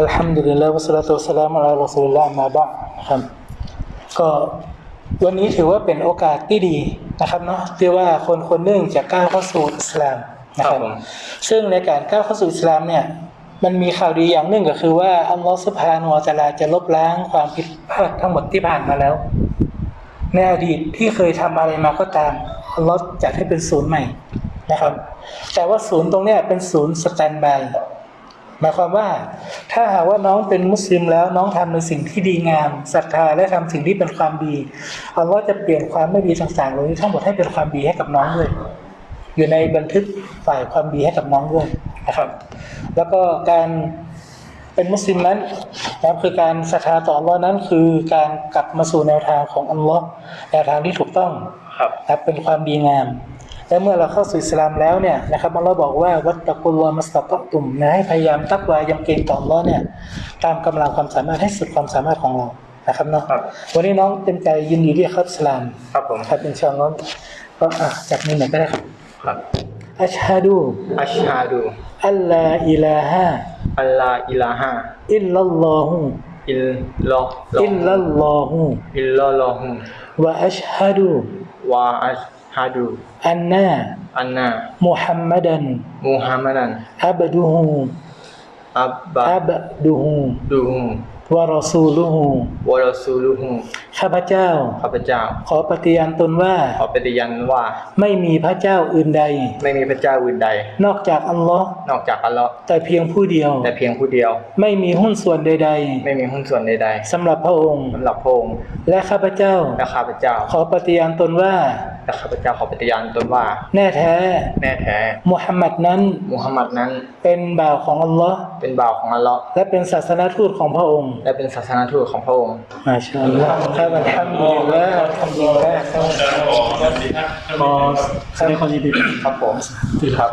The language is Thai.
อัลฮัมดุลิลลาห์วะสลาตุวะสสลามุอะลารอซูลิลลาห์มาบะด์นะครับ ก็วันนี้ถือว่าเป็นโอกาสที่ดีนะครับเนาะที่ว่าคนคนหนึ่งจะก้าวเข้าสู่อิสลามนะครับครับผมซึ่งในการก้าวเข้าสู่อิสลามเนี่ยมันมีข่าวดีอย่างหนึ่งก็คือว่าอัลลอฮฺสุบฮานาอัลลอฮฺจะลบล้างความผิดพลาดทั้งหมดที่ผ่านมาแล้ว ในอดีตที่เคยทำอะไรมาก็ตามอัลลอฮฺจัดให้เป็นศูนย์ใหม่นะครับ แต่ว่าศูนย์ตรงเนี้ยเป็นศูนย์สแตนบาย หมายความว่าถ้าหากว่าน้องเป็นมุสลิมแล้วน้องทำในสิ่งที่ดีงามศรัทธาและทำสิ่งที่เป็นความดีอัลลอฮฺจะเปลี่ยนความไม่ดีต่างๆเหล่านี้ทั้งหมดให้เป็นความดีให้กับน้องด้วยอยู่ในบันทึกฝ่ายความดีให้กับน้องด้วยนะครับ แล้วก็การเป็นมุสลิมนั้นนะครับคือการศรัทธาต่ออัลลอฮ์นั้นคือการกลับมาสู่แนวทางของอัลลอฮ์แนวทางที่ถูกต้องครับนะครับเป็นความดีงาม และเมื่อเราเข้าสู่อิสลามแล้วเนี่ยนะครับอัลลอฮ์บอกว่าวัตตะกุลลอฮ์มัสตัตตุมนะให้พยายามตักวายำเกรงต่ออัลลอฮ์เนี่ยตามกำลังความสามารถให้สุดความสามารถของเรานะครับเนาะครับวันนี้น้องเต็มใจยินดีที่จะเข้าอิสลามครับผมครับอินชาอัลลอฮ์ก็อะจากนี้หน่อยก็ได้ครับครับอัชฮะดูอัชฮาดูอัลลาอิลาฮะอัลลาอิลาฮะอิลลัลลอฮุอิลลออิลลัลลอฮุอิลลอลอฮุวะอัชฮะดูวะอัช ฮาดูอันนาอั นนามุฮัมมัดันมุฮัมมัดันอับดุฮุอับบะอับดุฮุดูฮุวะรอซูลุฮุวะรอซูลุฮุข้าพเจ้า ข้าพเจ้า ขอปฏิญาณตนว่า ขอปฏิญาณว่า ไม่มีพระเจ้าอื่นใด ไม่มีพระเจ้าอื่นใด นอกจากอัลลอฮ์นอกจากอัลลอฮ์แต่เพียงผู้เดียว แต่เพียงผู้เดียว ไม่มีหุ้นส่วนใดไม่มีหุ้นส่วนใดๆสำหรับพระองค์ๆสำหรับพระองค์ และข้าพเจ้า และข้าพเจ้า ขอปฏิญาณตนว่าและข้าพเจ้าขอปฏิญาณตนว่า แน่แท้ แน่แท้ มุฮัมมัดนั้น มุฮัมมัดนั้น เป็นบ่าวของอัลลอฮ์เป็นบ่าวของอัลลอฮ์และเป็นศาสนทูตของพระองค์และเป็นศาสนาทูตของพระองค์มาชาอัลลอฮ์ครับอัลฮัมดุลิลลาห์อัลฮัมดุลิลลาห์ครับขอแสดงความยินดีครับผมครับ